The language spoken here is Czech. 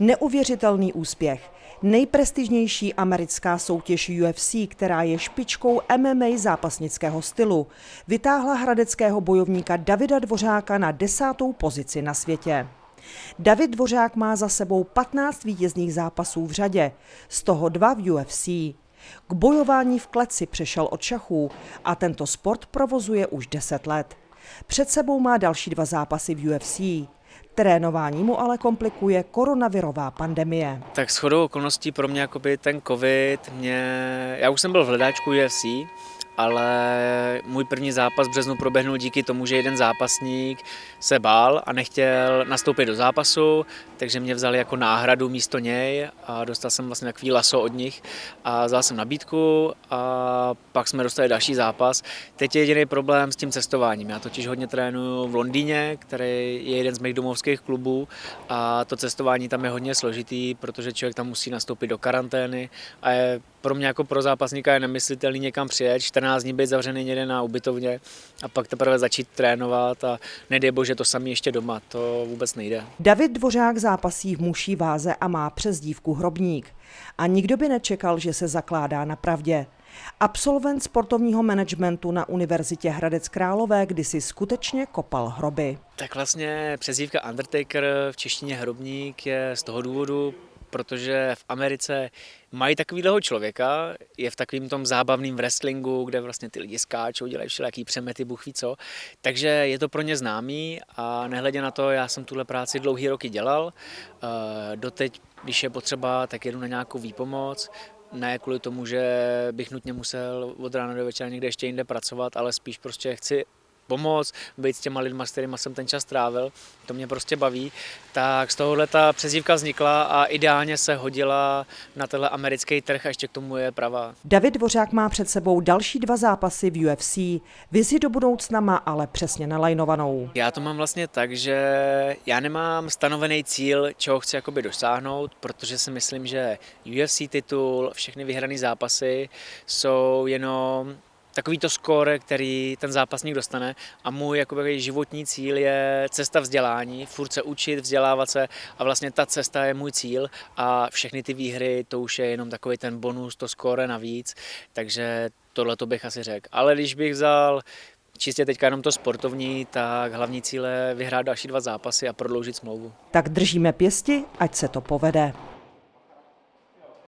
Neuvěřitelný úspěch. Nejprestižnější americká soutěž UFC, která je špičkou MMA zápasnického stylu, vytáhla hradeckého bojovníka Davida Dvořáka na desátou pozici na světě. David Dvořák má za sebou 15 vítězných zápasů v řadě, z toho dva v UFC. K bojování v kleci přešel od šachů a tento sport provozuje už 10 let. Před sebou má další dva zápasy v UFC. Trénování mu ale komplikuje koronavirová pandemie. Tak shodou okolností pro mě jakoby ten covid, mě... já už jsem byl v hledáčku UFC, ale můj první zápas v březnu proběhnul díky tomu, že jeden zápasník se bál a nechtěl nastoupit do zápasu, takže mě vzali jako náhradu místo něj a dostal jsem vlastně takový laso od nich a vzal jsem nabídku a pak jsme dostali další zápas. Teď je jediný problém s tím cestováním. Já totiž hodně trénuju v Londýně, který je jeden z mých domovských klubů a to cestování tam je hodně složitý, protože člověk tam musí nastoupit do karantény a je pro mě jako pro zápasníka je nemyslitelný někam přijet, 14 dní být zavřený někde na ubytovně a pak teprve začít trénovat a nedej bože to samý ještě doma, to vůbec nejde. David Dvořák zápasí v muší váze a má přezdívku Hrobník. A nikdo by nečekal, že se zakládá na pravdě. Absolvent sportovního managementu na Univerzitě Hradec Králové kdysi skutečně kopal hroby. Tak vlastně přezdívka Undertaker v češtině Hrobník je z toho důvodu, protože v Americe mají takovýhleho člověka, je v takovým tom zábavném wrestlingu, kde vlastně ty lidi skáčou, dělají všelijaký přemety, buch ví co. Takže je to pro ně známý a nehledě na to, já jsem tuhle práci dlouhý roky dělal. Eh, doteď, když je potřeba, tak jedu na nějakou výpomoc, ne kvůli tomu, že bych nutně musel od rána do večera někde ještě jinde pracovat, ale spíš prostě chci pomoct, být s těma lidma, s kterými jsem ten čas trávil, to mě prostě baví, tak z tohohle ta přezdívka vznikla a ideálně se hodila na tenhle americký trh a ještě k tomu je pravá. David Dvořák má před sebou další dva zápasy v UFC, vizi do budoucna má ale přesně nalajnovanou. Já to mám vlastně tak, že já nemám stanovený cíl, čeho chci jakoby dosáhnout, protože si myslím, že UFC titul, všechny vyhrané zápasy jsou jenom takový to skóre, který ten zápasník dostane a můj jakoby, životní cíl je cesta vzdělání, furt se učit, vzdělávat se a vlastně ta cesta je můj cíl a všechny ty výhry to už je jenom takový ten bonus, to skóre navíc, takže tohle to bych asi řekl. Ale když bych vzal čistě teďka jenom to sportovní, tak hlavní cíle je vyhrát další dva zápasy a prodloužit smlouvu. Tak držíme pěsti, ať se to povede.